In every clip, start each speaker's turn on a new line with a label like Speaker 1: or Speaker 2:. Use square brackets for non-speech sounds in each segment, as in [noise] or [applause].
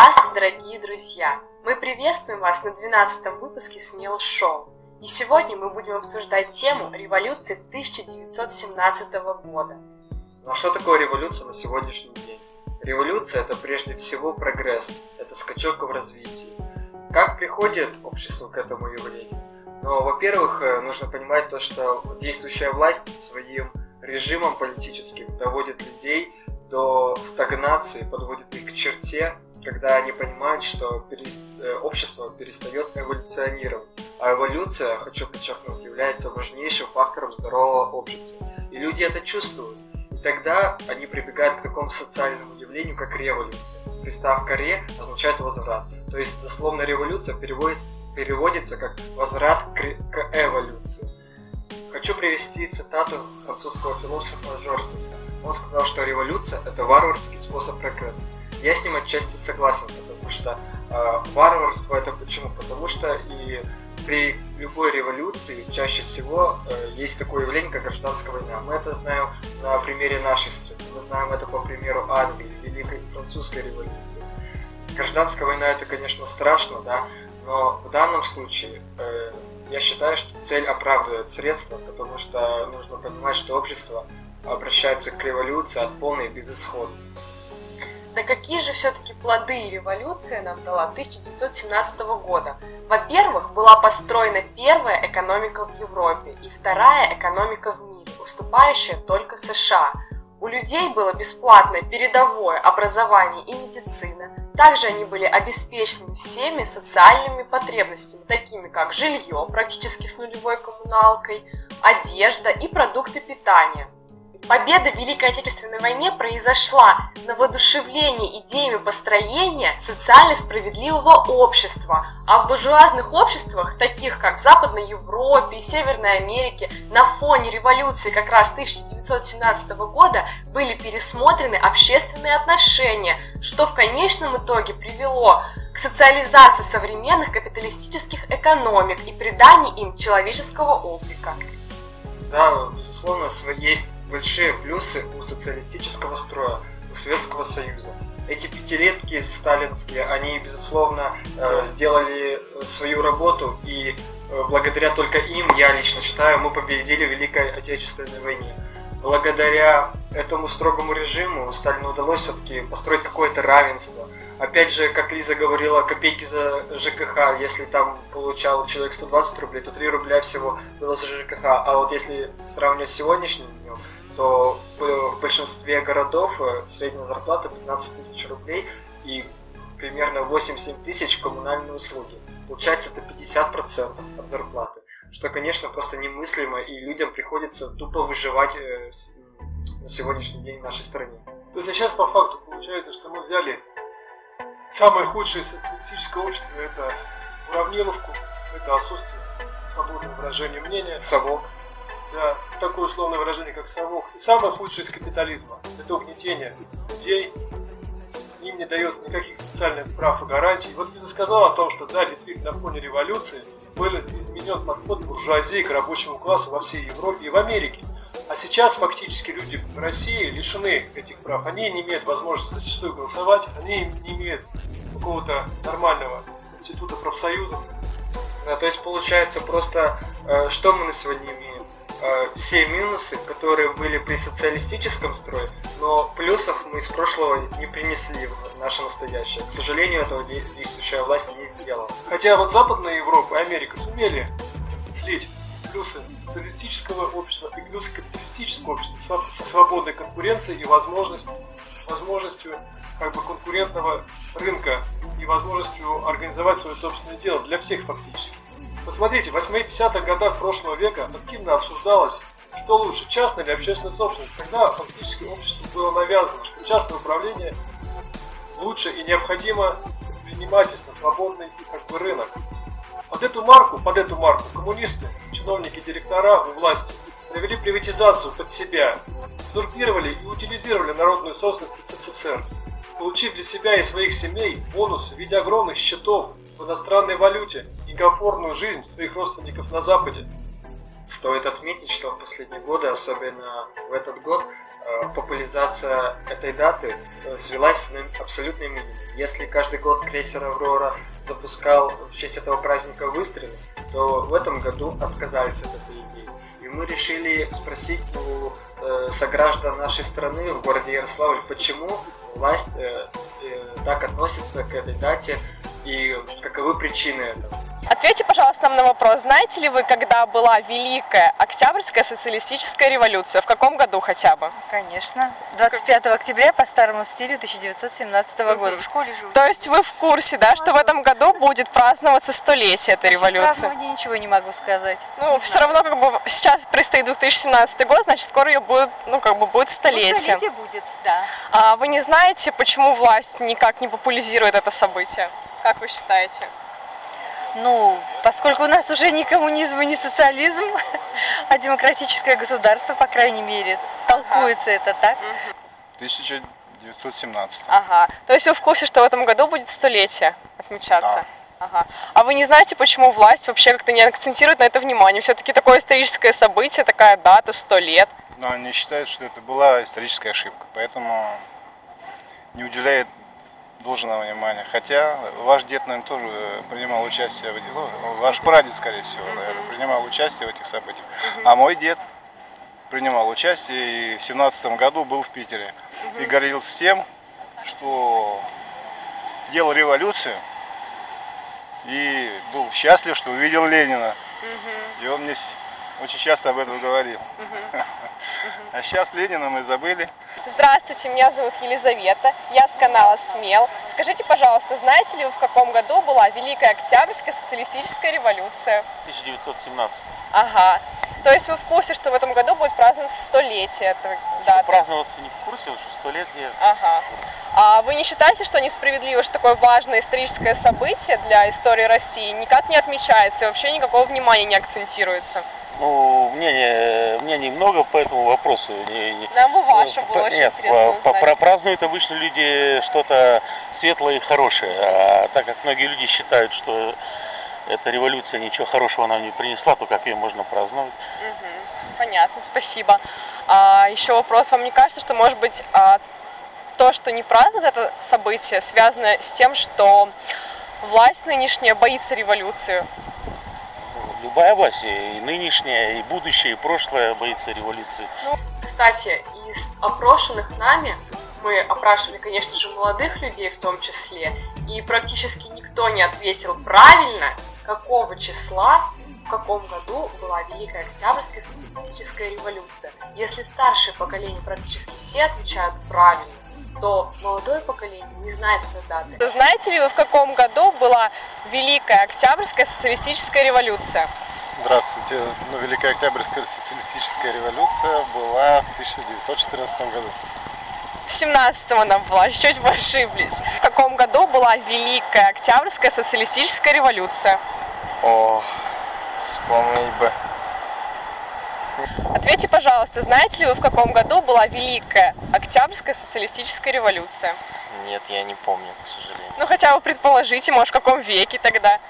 Speaker 1: Здравствуйте, дорогие друзья! Мы приветствуем вас на 12 выпуске Смел Шоу. И сегодня мы будем обсуждать тему революции 1917 года.
Speaker 2: Ну а что такое революция на сегодняшний день? Революция – это прежде всего прогресс, это скачок в развитии. Как приходит общество к этому явлению? Ну, во-первых, э, нужно понимать то, что действующая власть своим режимом политическим доводит людей до стагнации, подводит их к черте, когда они понимают, что перес... Э, общество перестает эволюционировать. А эволюция, хочу подчеркнуть, является важнейшим фактором здорового общества. И люди это чувствуют. И тогда они прибегают к такому социальному явлению, как революция. Приставка «ре» означает «возврат». То есть, дословно, революция переводится, переводится как «возврат к, к эволюции». Хочу привести цитату французского философа Жоржеса. Он сказал, что революция – это варварский способ прогресса. Я с ним отчасти согласен, потому что э, варварство это почему? Потому что и при любой революции чаще всего э, есть такое явление, как гражданская война. Мы это знаем на примере нашей страны. Мы знаем это по примеру Англии, Великой Французской революции. Гражданская война это, конечно, страшно, да, но в данном случае э, я считаю, что цель оправдывает средства, потому что нужно понимать, что общество обращается к революции от полной безысходности.
Speaker 1: Да какие же все-таки плоды революция нам дала 1917 года? Во-первых, была построена первая экономика в Европе и вторая экономика в мире, уступающая только США. У людей было бесплатное передовое образование и медицина. Также они были обеспечены всеми социальными потребностями, такими как жилье, практически с нулевой коммуналкой, одежда и продукты питания – Победа в Великой Отечественной войне произошла на воодушевлении идеями построения социально справедливого общества, а в буржуазных обществах, таких как в Западной Европе и Северной Америке, на фоне революции как раз 1917 года были пересмотрены общественные отношения, что в конечном итоге привело к социализации современных капиталистических экономик и приданию им человеческого облика.
Speaker 2: Да, безусловно, есть большие плюсы у социалистического строя, у Советского Союза. Эти пятилетки сталинские, они, безусловно, э, сделали свою работу, и э, благодаря только им, я лично считаю, мы победили в Великой Отечественной войне. Благодаря этому строгому режиму Сталину удалось все-таки построить какое-то равенство. Опять же, как Лиза говорила, копейки за ЖКХ, если там получал человек 120 рублей, то 3 рубля всего было за ЖКХ. А вот если сравнивать с сегодняшним днем, то в большинстве городов э, средняя зарплата 15 тысяч рублей и примерно 8-7 тысяч коммунальные услуги. Получается это 50% от зарплаты, что, конечно, просто немыслимо, и людям приходится тупо выживать э, на сегодняшний день в нашей стране.
Speaker 3: То есть а сейчас по факту получается, что мы взяли самое худшее социалистическое общество, это уравниловку, это отсутствие свободного выражения мнения.
Speaker 2: Совок
Speaker 3: да, такое условное выражение, как совок. И самое худшее из капитализма – это угнетение людей, им не дается никаких социальных прав и гарантий. Вот Лиза сказала о том, что да, действительно, на фоне революции был изменен подход буржуазии к рабочему классу во всей Европе и в Америке. А сейчас фактически люди в России лишены этих прав. Они не имеют возможности зачастую голосовать, они не имеют какого-то нормального института профсоюзов.
Speaker 2: Да, то есть получается просто, э, что мы на сегодня имеем? Э, все минусы, которые были при социалистическом строе, но плюсов мы из прошлого не принесли в наше настоящее. К сожалению, этого действующая власть не сделала.
Speaker 3: Хотя вот Западная Европа и Америка сумели слить плюсы социалистического общества и плюсы капиталистического общества со свободной конкуренцией и возможность, возможностью как бы конкурентного рынка и возможностью организовать свое собственное дело для всех фактически. Посмотрите, в 80-х годах прошлого века активно обсуждалось, что лучше, частная или общественная собственность. Тогда фактически обществу было навязано, что частное управление лучше и необходимо предпринимательство, свободный и как бы рынок. Под эту марку, под эту марку коммунисты, чиновники, директора у власти провели приватизацию под себя, узурпировали и утилизировали народную собственность СССР, получив для себя и своих семей бонусы в виде огромных счетов в иностранной валюте комфортную жизнь своих родственников на Западе.
Speaker 2: Стоит отметить, что в последние годы, особенно в этот год, э, популяризация этой даты э, свелась на абсолютный минимум. Если каждый год крейсер «Аврора» запускал в честь этого праздника выстрелы, то в этом году отказались от этой идеи. И мы решили спросить у э, сограждан нашей страны в городе Ярославль, почему власть так относится к этой дате и каковы причины этого.
Speaker 4: Ответьте, пожалуйста, нам на вопрос. Знаете ли вы, когда была Великая Октябрьская социалистическая революция? В каком году хотя бы?
Speaker 5: Конечно. 25 октября по старому стилю 1917 года. В школе живу.
Speaker 4: То есть вы в курсе, да, что в этом году будет праздноваться столетие этой революции?
Speaker 5: Празднования ничего не могу сказать.
Speaker 4: Ну,
Speaker 5: Не
Speaker 4: все
Speaker 5: знаю.
Speaker 4: равно, как бы, сейчас предстоит 2017 год, значит, скоро ее будет, ну, как бы, будет
Speaker 5: Ну,
Speaker 4: столетие.
Speaker 5: столетие будет, да.
Speaker 4: А вы не знаете, почему власть никак не популяризирует это событие? Как вы считаете?
Speaker 5: Ну, поскольку у нас уже не коммунизм и не социализм, а демократическое государство, по крайней мере, толкуется это так.
Speaker 6: 1917.
Speaker 4: Ага. То есть вы в курсе, что в этом году будет столетие отмечаться? Ага. А вы не знаете, почему власть вообще как-то не акцентирует на это внимание? Все-таки такое историческое событие, такая дата, сто лет.
Speaker 6: Но они считают, что это была историческая ошибка, поэтому не уделяет должного внимания. Хотя ваш дед, наверное, тоже э, принимал участие в этих, ну, ваш прадед, скорее всего, наверное, принимал участие в этих событиях. А мой дед принимал участие и в семнадцатом году был в Питере. И гордился тем, что делал революцию и был счастлив, что увидел Ленина. И он мне очень часто об этом говорил. [laughs] А сейчас Ленина мы забыли.
Speaker 4: Здравствуйте, меня зовут Елизавета, я с канала СМЕЛ. Скажите, пожалуйста, знаете ли вы, в каком году была Великая Октябрьская социалистическая революция?
Speaker 7: 1917.
Speaker 4: Ага. То есть вы в курсе, что в этом году будет праздноваться столетие даты?
Speaker 7: праздноваться не в курсе, вот что столетие.
Speaker 4: Ага. А вы не считаете, что несправедливо, что такое важное историческое событие для истории России никак не отмечается и вообще никакого внимания не акцентируется?
Speaker 7: Ну, мнений, мнений много по этому вопросу. Не- не-
Speaker 4: Нам бы ваше
Speaker 7: Ну,
Speaker 4: было
Speaker 7: по-
Speaker 4: очень
Speaker 7: нет,
Speaker 4: интересно
Speaker 7: по-
Speaker 4: узнать.
Speaker 7: празднуют обычно люди что-то светлое и хорошее. А так как многие люди считают, что эта революция ничего хорошего нам не принесла, то как ее можно праздновать?
Speaker 4: Понятно, спасибо. А, еще вопрос. Вам не кажется, что, может быть, а, то, что не празднуют это событие, связано с тем, что власть нынешняя боится революции?
Speaker 7: Любая власть, и нынешняя, и будущее, и прошлое боится революции.
Speaker 4: Кстати, из опрошенных нами, мы опрашивали, конечно же, молодых людей в том числе, и практически никто не ответил правильно, какого числа, в каком году была Великая Октябрьская социалистическая революция. Если старшее поколение практически все отвечают правильно, то молодое поколение не знает этой даты. Знаете ли вы, в каком году была Великая Октябрьская социалистическая революция?
Speaker 6: Здравствуйте. Ну, Великая Октябрьская социалистическая революция была в 1914 году.
Speaker 4: В 17-м она была, [laughs] чуть вы ошиблись. В каком году была Великая Октябрьская социалистическая революция?
Speaker 8: Ох, вспомнить бы.
Speaker 4: Ответьте, пожалуйста, знаете ли вы, в каком году была Великая Октябрьская социалистическая революция?
Speaker 8: Нет, я не помню, к сожалению.
Speaker 4: Ну, хотя бы предположите, может, в каком веке тогда?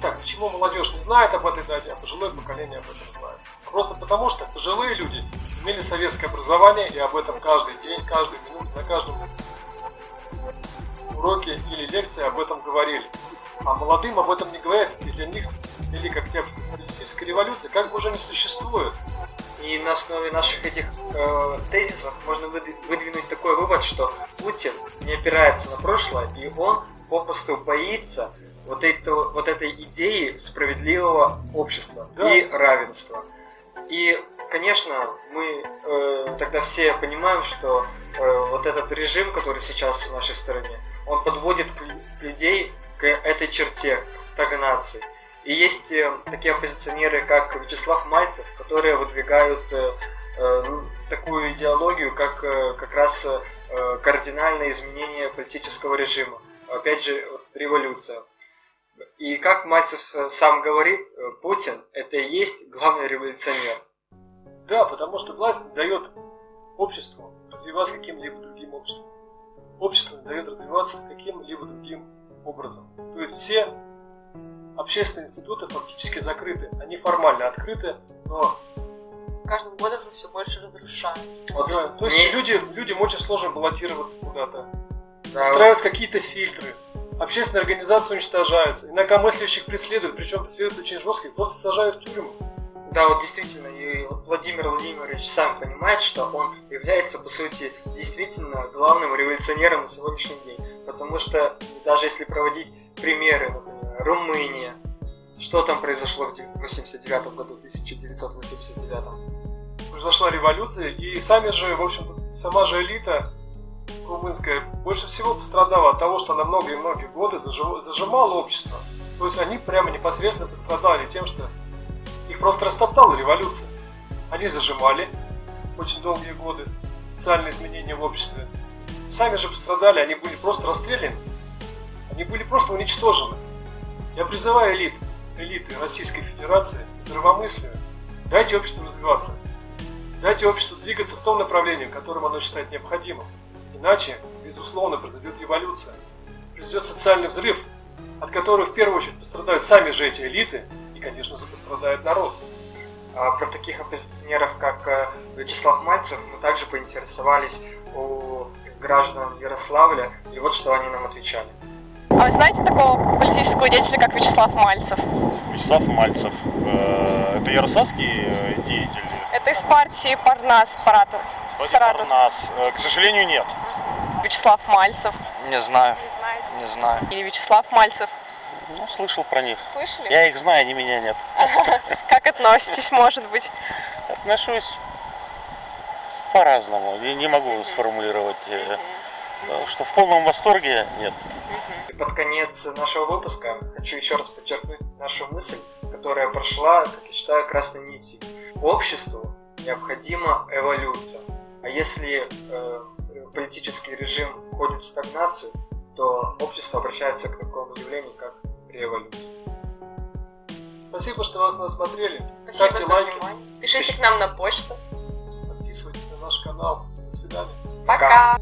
Speaker 3: Так, почему молодежь не знает об этой дате, а пожилое поколение об этом знает? Просто потому, что пожилые люди имели советское образование и об этом каждый день, каждую минуту, на каждом уроке или лекции об этом говорили. А молодым об этом не говорят, и для них Великая Октябрьская социалистическая революция как бы уже не существует.
Speaker 2: И на основе наших этих э, тезисов можно выдви- выдвинуть такой вывод, что Путин не опирается на прошлое, и он попросту боится вот, эту, вот этой идеи справедливого общества
Speaker 3: Да.
Speaker 2: и равенства. И, конечно, мы э, тогда все понимаем, что э, вот этот режим, который сейчас в нашей стране, он подводит лю- людей к этой черте, к стагнации. И есть э, такие оппозиционеры, как Вячеслав Мальцев, которые выдвигают э, э, ну, такую идеологию, как как раз кардинальное изменение политического режима. Опять же, революция. И как Мальцев сам говорит, Путин это и есть главный революционер.
Speaker 3: Да, потому что власть дает обществу развиваться каким-либо другим обществом. Общество дает развиваться каким-либо другим образом. То есть все общественные институты фактически закрыты. Они формально открыты, но
Speaker 1: каждым годом мы все больше разрушаем.
Speaker 2: Вот
Speaker 3: Да, то есть
Speaker 2: мне-
Speaker 3: люди, людям очень сложно баллотироваться куда-то.
Speaker 2: да,
Speaker 3: Устраиваются какие-то фильтры. Общественные организации уничтожаются. Инакомыслящих преследуют, причем преследуют очень жестко, их просто сажают в тюрьму.
Speaker 2: Да, вот действительно, и Владимир Владимирович сам понимает, что он является, по сути, действительно главным революционером на сегодняшний день. Потому что даже если проводить примеры, например, Румыния, что там произошло в 89 году, 1989?
Speaker 3: Произошла революция, и сами же, в общем-то, сама же элита румынская больше всего пострадала от того, что она многие-многие годы зажи- зажимала общество. То есть они прямо непосредственно пострадали тем, что их просто растоптала революция. Они зажимали очень долгие годы социальные изменения в обществе. Сами же пострадали, они были просто расстреляны. Они были просто уничтожены. Я призываю элит, элиты Российской Федерации здравомыслию. Дайте обществу развиваться. Дайте обществу двигаться в том направлении, которым оно считает необходимым. Иначе, безусловно, произойдет революция. Произойдет социальный взрыв, от которого в первую очередь пострадают сами же эти элиты и, конечно же, пострадает народ.
Speaker 2: А про таких оппозиционеров, как э, Вячеслав Мальцев, мы также поинтересовались у граждан Ярославля, и вот что они нам отвечали.
Speaker 4: А вы знаете такого политического деятеля, как Вячеслав Мальцев?
Speaker 7: Вячеслав Мальцев. э, Это ярославский э, деятель?
Speaker 4: Это из партии Парнас, Паратов. Саратов.
Speaker 7: нас, К сожалению, нет.
Speaker 4: Вячеслав Мальцев.
Speaker 8: Не знаю,
Speaker 4: Не знаете?
Speaker 8: не знаю.
Speaker 4: Или Вячеслав Мальцев.
Speaker 7: Ну, слышал про них.
Speaker 4: Слышали?
Speaker 7: Я их знаю, они меня нет. [laughs]
Speaker 4: Как относитесь, может быть?
Speaker 7: Отношусь по-разному. Я не могу сформулировать, э, что в полном восторге нет.
Speaker 2: И под конец нашего выпуска хочу еще раз подчеркнуть нашу мысль, которая прошла, как я считаю, красной нитью. Обществу необходима эволюция. А если э, политический режим входит в стагнацию, то общество обращается к такому явлению, как революция.
Speaker 3: Спасибо, что вас нас смотрели.
Speaker 1: Спасибо
Speaker 3: Ставьте
Speaker 1: за
Speaker 3: лайки,
Speaker 1: внимание. Пишите к нам на почту.
Speaker 3: подписывайтесь канал. До свидания.
Speaker 1: Пока.